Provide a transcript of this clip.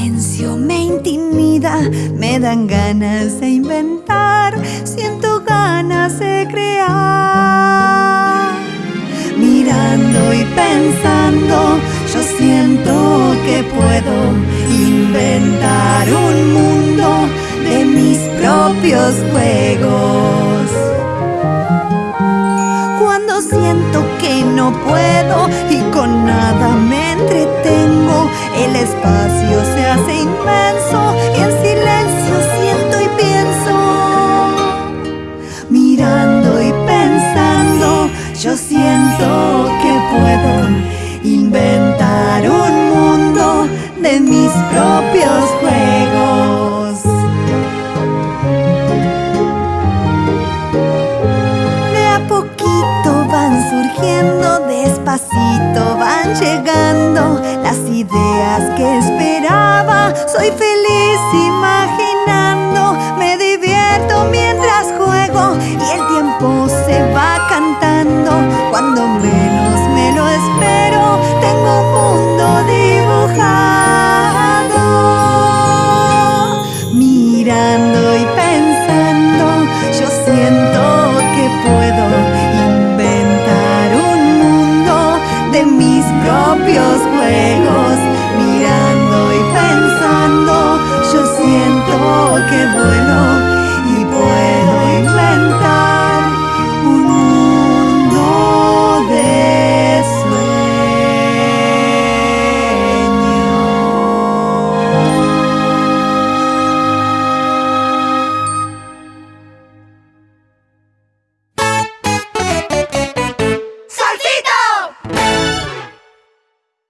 silencio me intimida. Me dan ganas de inventar, siento ganas de crear. Mirando y pensando, yo siento que puedo inventar un mundo de mis propios juegos. Cuando siento que no puedo y con nada me entretengo, yo siento que puedo inventar un mundo de mis propios juegos. De a poquito van surgiendo, despacito van llegando las ideas que esperaba. Soy feliz imaginando, inventar un